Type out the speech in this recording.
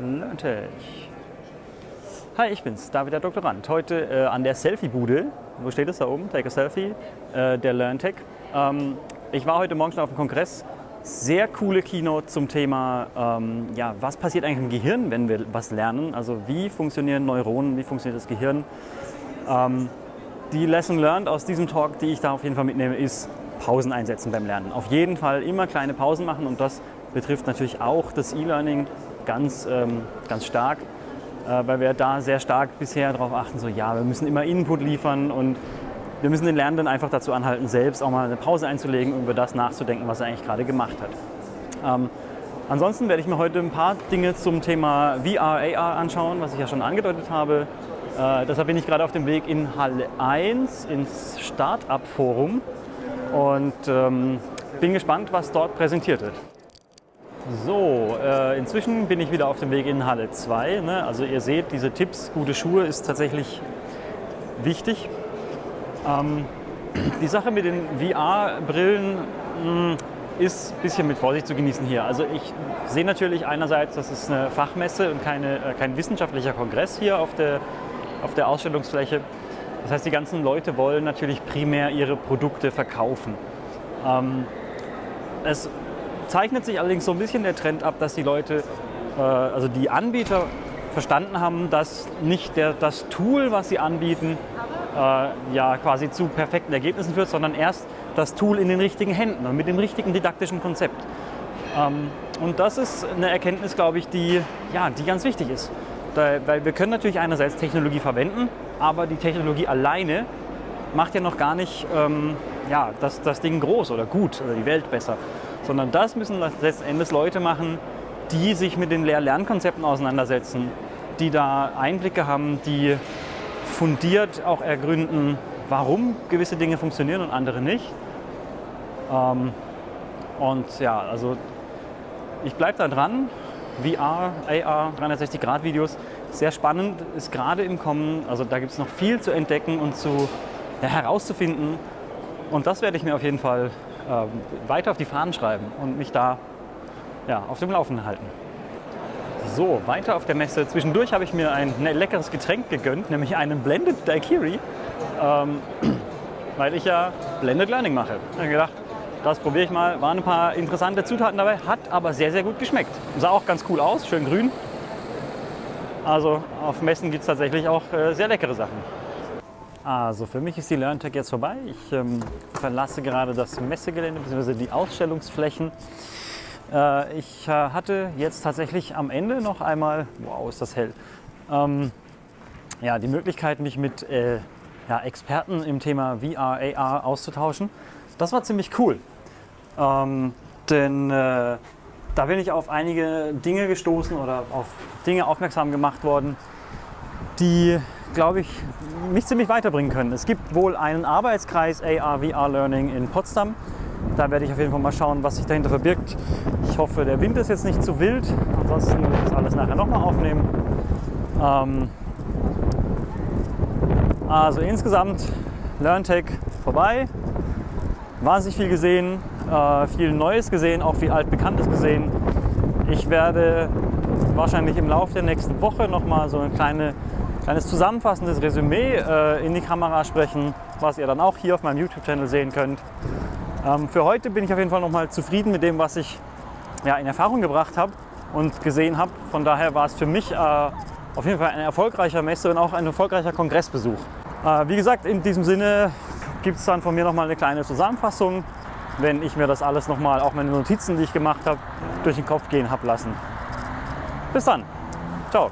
LearnTech. Hi, ich bin's, David der Doktorand. Heute äh, an der Selfie-Bude. Wo steht es da oben? Take a Selfie. Äh, der LearnTech. Ähm, ich war heute Morgen schon auf dem Kongress. Sehr coole Keynote zum Thema, ähm, ja, was passiert eigentlich im Gehirn, wenn wir was lernen. Also wie funktionieren Neuronen, wie funktioniert das Gehirn. Ähm, die Lesson learned aus diesem Talk, die ich da auf jeden Fall mitnehme, ist Pausen einsetzen beim Lernen. Auf jeden Fall immer kleine Pausen machen und das betrifft natürlich auch das E-Learning ganz, ähm, ganz stark, äh, weil wir da sehr stark bisher darauf achten, so ja, wir müssen immer Input liefern und wir müssen den Lernenden einfach dazu anhalten, selbst auch mal eine Pause einzulegen und über das nachzudenken, was er eigentlich gerade gemacht hat. Ähm, ansonsten werde ich mir heute ein paar Dinge zum Thema VR, AR anschauen, was ich ja schon angedeutet habe. Äh, deshalb bin ich gerade auf dem Weg in Halle 1 ins Startup-Forum und ähm, bin gespannt, was dort präsentiert wird. So, äh, inzwischen bin ich wieder auf dem Weg in Halle 2. Ne? Also ihr seht, diese Tipps, gute Schuhe ist tatsächlich wichtig. Ähm, die Sache mit den VR-Brillen hm, ist ein bisschen mit Vorsicht zu genießen hier. Also ich sehe natürlich einerseits, das ist eine Fachmesse und keine, äh, kein wissenschaftlicher Kongress hier auf der, auf der Ausstellungsfläche. Das heißt, die ganzen Leute wollen natürlich primär ihre Produkte verkaufen. Ähm, es zeichnet sich allerdings so ein bisschen der Trend ab, dass die Leute, äh, also die Anbieter verstanden haben, dass nicht der, das Tool, was sie anbieten, äh, ja quasi zu perfekten Ergebnissen führt, sondern erst das Tool in den richtigen Händen und mit dem richtigen didaktischen Konzept. Ähm, und das ist eine Erkenntnis, glaube ich, die, ja, die ganz wichtig ist. Da, weil wir können natürlich einerseits Technologie verwenden, aber die Technologie alleine macht ja noch gar nicht ähm, ja, das, das Ding groß oder gut oder die Welt besser sondern das müssen letzten Endes Leute machen, die sich mit den Lehr-Lernkonzepten auseinandersetzen, die da Einblicke haben, die fundiert auch ergründen, warum gewisse Dinge funktionieren und andere nicht. Ähm, und ja, also ich bleibe da dran. VR, AR, 360-Grad-Videos, sehr spannend, ist gerade im Kommen. Also da gibt es noch viel zu entdecken und zu ja, herauszufinden. Und das werde ich mir auf jeden Fall weiter auf die Fahnen schreiben und mich da ja, auf dem Laufenden halten. So, weiter auf der Messe. Zwischendurch habe ich mir ein ne, leckeres Getränk gegönnt, nämlich einen Blended Daiquiri, ähm, weil ich ja Blended Learning mache. Ich habe gedacht, das probiere ich mal. Waren ein paar interessante Zutaten dabei, hat aber sehr, sehr gut geschmeckt. Sah auch ganz cool aus, schön grün. Also auf Messen gibt es tatsächlich auch äh, sehr leckere Sachen. Also für mich ist die LearnTech jetzt vorbei. Ich ähm, verlasse gerade das Messegelände bzw. die Ausstellungsflächen. Äh, ich äh, hatte jetzt tatsächlich am Ende noch einmal, wow ist das hell, ähm, ja, die Möglichkeit mich mit äh, ja, Experten im Thema VR, AR auszutauschen. Das war ziemlich cool, ähm, denn äh, da bin ich auf einige Dinge gestoßen oder auf Dinge aufmerksam gemacht worden, die glaube ich, mich ziemlich weiterbringen können. Es gibt wohl einen Arbeitskreis AR, VR Learning in Potsdam. Da werde ich auf jeden Fall mal schauen, was sich dahinter verbirgt. Ich hoffe, der Wind ist jetzt nicht zu wild. Ansonsten muss ich das alles nachher nochmal aufnehmen. Ähm also insgesamt LearnTech vorbei. Wahnsinnig viel gesehen, äh, viel Neues gesehen, auch viel Altbekanntes gesehen. Ich werde wahrscheinlich im Laufe der nächsten Woche nochmal so eine kleine kleines zusammenfassendes Resümee äh, in die Kamera sprechen, was ihr dann auch hier auf meinem YouTube-Channel sehen könnt. Ähm, für heute bin ich auf jeden Fall nochmal zufrieden mit dem, was ich ja, in Erfahrung gebracht habe und gesehen habe. Von daher war es für mich äh, auf jeden Fall ein erfolgreicher Messe und auch ein erfolgreicher Kongressbesuch. Äh, wie gesagt, in diesem Sinne gibt es dann von mir nochmal eine kleine Zusammenfassung, wenn ich mir das alles nochmal, auch meine Notizen, die ich gemacht habe, durch den Kopf gehen habe lassen. Bis dann. Ciao.